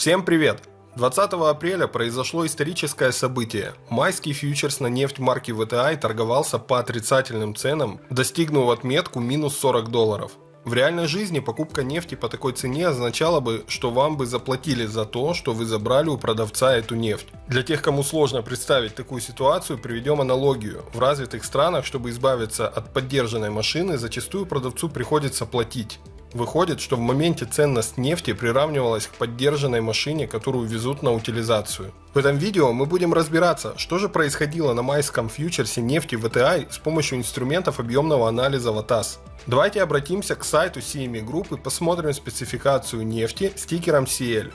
Всем привет! 20 апреля произошло историческое событие. Майский фьючерс на нефть марки VTI торговался по отрицательным ценам, достигнув отметку минус 40 долларов. В реальной жизни покупка нефти по такой цене означала бы, что вам бы заплатили за то, что вы забрали у продавца эту нефть. Для тех, кому сложно представить такую ситуацию, приведем аналогию. В развитых странах, чтобы избавиться от поддержанной машины, зачастую продавцу приходится платить. Выходит, что в моменте ценность нефти приравнивалась к поддержанной машине, которую везут на утилизацию. В этом видео мы будем разбираться, что же происходило на майском фьючерсе нефти VTI с помощью инструментов объемного анализа ВАТАС. Давайте обратимся к сайту CME Group и посмотрим спецификацию нефти стикером CL.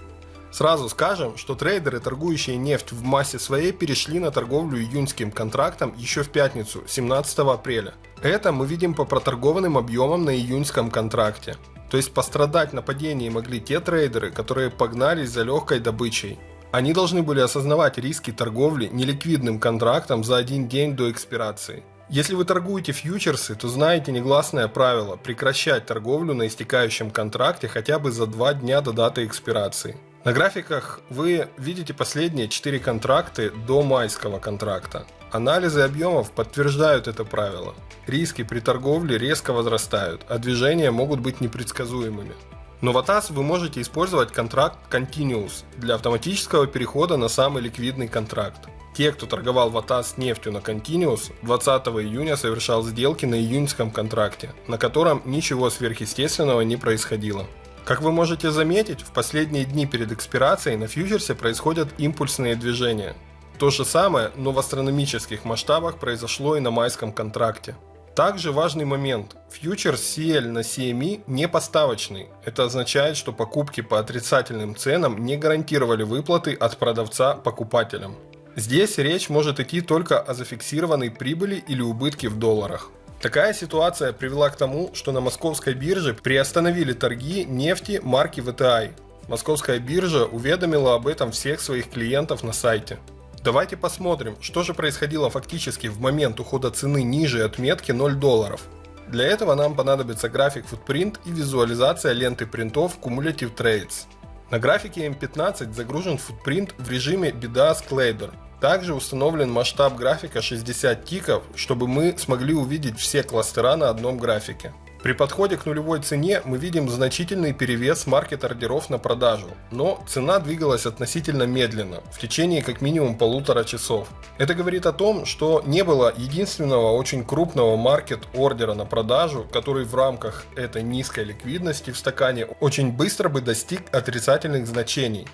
Сразу скажем, что трейдеры, торгующие нефть в массе своей, перешли на торговлю июньским контрактом еще в пятницу, 17 апреля. Это мы видим по проторгованным объемам на июньском контракте. То есть пострадать на падении могли те трейдеры, которые погнались за легкой добычей. Они должны были осознавать риски торговли неликвидным контрактом за один день до экспирации. Если вы торгуете фьючерсы, то знаете негласное правило прекращать торговлю на истекающем контракте хотя бы за два дня до даты экспирации. На графиках вы видите последние 4 контракты до майского контракта. Анализы объемов подтверждают это правило. Риски при торговле резко возрастают, а движения могут быть непредсказуемыми. Но в ATAS вы можете использовать контракт Continuous для автоматического перехода на самый ликвидный контракт. Те, кто торговал в ATAS нефтью на Continuous, 20 июня совершал сделки на июньском контракте, на котором ничего сверхъестественного не происходило. Как вы можете заметить, в последние дни перед экспирацией на фьючерсе происходят импульсные движения. То же самое, но в астрономических масштабах произошло и на майском контракте. Также важный момент. Фьючерс CL на CME не поставочный. Это означает, что покупки по отрицательным ценам не гарантировали выплаты от продавца покупателям. Здесь речь может идти только о зафиксированной прибыли или убытке в долларах. Такая ситуация привела к тому, что на московской бирже приостановили торги нефти марки VTI. Московская биржа уведомила об этом всех своих клиентов на сайте. Давайте посмотрим, что же происходило фактически в момент ухода цены ниже отметки 0 долларов. Для этого нам понадобится график Footprint и визуализация ленты принтов Cumulative Trades. На графике M15 загружен футпринт в режиме BDAS Collider – также установлен масштаб графика 60 тиков, чтобы мы смогли увидеть все кластера на одном графике. При подходе к нулевой цене мы видим значительный перевес маркет-ордеров на продажу, но цена двигалась относительно медленно, в течение как минимум полутора часов. Это говорит о том, что не было единственного очень крупного маркет-ордера на продажу, который в рамках этой низкой ликвидности в стакане очень быстро бы достиг отрицательных значений.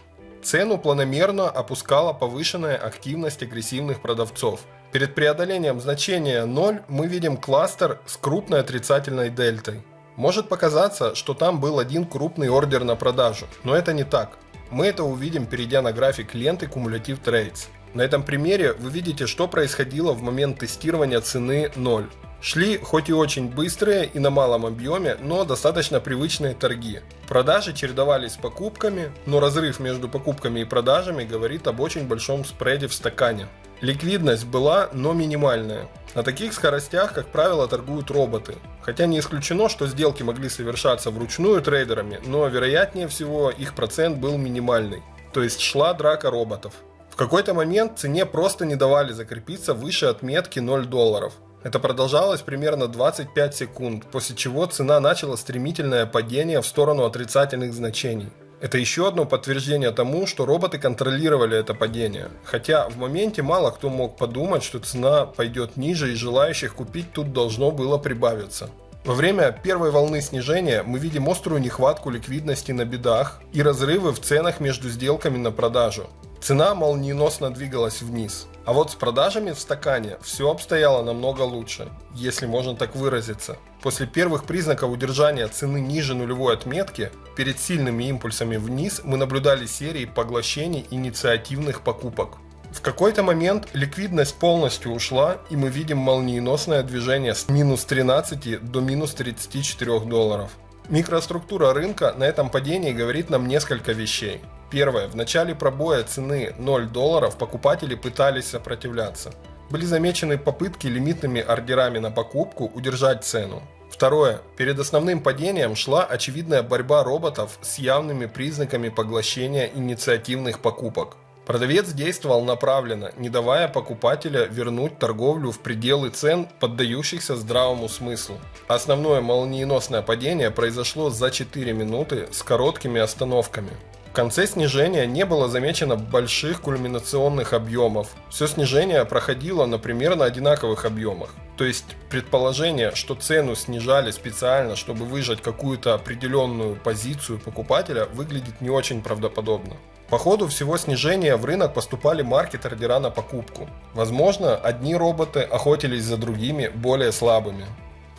Цену планомерно опускала повышенная активность агрессивных продавцов. Перед преодолением значения 0 мы видим кластер с крупной отрицательной дельтой. Может показаться, что там был один крупный ордер на продажу, но это не так. Мы это увидим, перейдя на график ленты Cumulative Trades. На этом примере вы видите, что происходило в момент тестирования цены 0. Шли хоть и очень быстрые и на малом объеме, но достаточно привычные торги. Продажи чередовались с покупками, но разрыв между покупками и продажами говорит об очень большом спреде в стакане. Ликвидность была, но минимальная. На таких скоростях, как правило, торгуют роботы. Хотя не исключено, что сделки могли совершаться вручную трейдерами, но вероятнее всего их процент был минимальный. То есть шла драка роботов. В какой-то момент цене просто не давали закрепиться выше отметки 0 долларов. Это продолжалось примерно 25 секунд, после чего цена начала стремительное падение в сторону отрицательных значений. Это еще одно подтверждение тому, что роботы контролировали это падение. Хотя в моменте мало кто мог подумать, что цена пойдет ниже и желающих купить тут должно было прибавиться. Во время первой волны снижения мы видим острую нехватку ликвидности на бедах и разрывы в ценах между сделками на продажу. Цена молниеносно двигалась вниз. А вот с продажами в стакане все обстояло намного лучше, если можно так выразиться. После первых признаков удержания цены ниже нулевой отметки, перед сильными импульсами вниз мы наблюдали серии поглощений инициативных покупок. В какой-то момент ликвидность полностью ушла, и мы видим молниеносное движение с минус 13 до минус 34 долларов. Микроструктура рынка на этом падении говорит нам несколько вещей. Первое. В начале пробоя цены 0 долларов покупатели пытались сопротивляться. Были замечены попытки лимитными ордерами на покупку удержать цену. Второе. Перед основным падением шла очевидная борьба роботов с явными признаками поглощения инициативных покупок. Продавец действовал направленно, не давая покупателя вернуть торговлю в пределы цен, поддающихся здравому смыслу. Основное молниеносное падение произошло за 4 минуты с короткими остановками. В конце снижения не было замечено больших кульминационных объемов. Все снижение проходило на примерно одинаковых объемах. То есть предположение, что цену снижали специально, чтобы выжать какую-то определенную позицию покупателя, выглядит не очень правдоподобно. По ходу всего снижения в рынок поступали маркет-ордера на покупку. Возможно, одни роботы охотились за другими, более слабыми.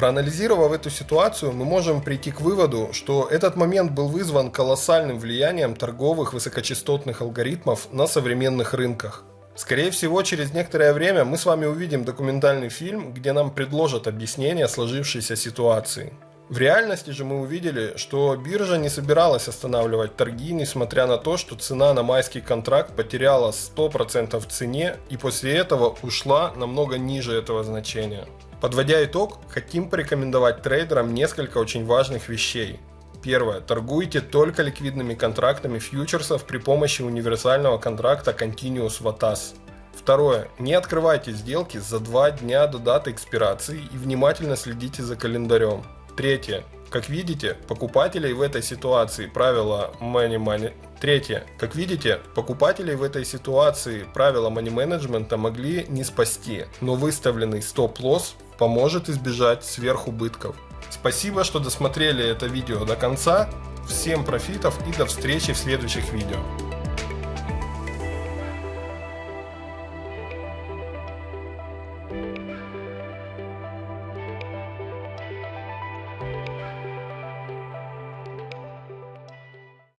Проанализировав эту ситуацию, мы можем прийти к выводу, что этот момент был вызван колоссальным влиянием торговых высокочастотных алгоритмов на современных рынках. Скорее всего, через некоторое время мы с вами увидим документальный фильм, где нам предложат объяснение сложившейся ситуации. В реальности же мы увидели, что биржа не собиралась останавливать торги, несмотря на то, что цена на майский контракт потеряла 100% в цене и после этого ушла намного ниже этого значения. Подводя итог, хотим порекомендовать трейдерам несколько очень важных вещей. Первое. Торгуйте только ликвидными контрактами фьючерсов при помощи универсального контракта Continuous VATAS. Второе. Не открывайте сделки за два дня до даты экспирации и внимательно следите за календарем. Третье. Как видите, покупателей в этой ситуации правила money money. Третье. Как видите, покупателей в этой ситуации правила money менеджмента могли не спасти, но выставленный стоп-лосс поможет избежать сверхубытков. Спасибо, что досмотрели это видео до конца. Всем профитов и до встречи в следующих видео.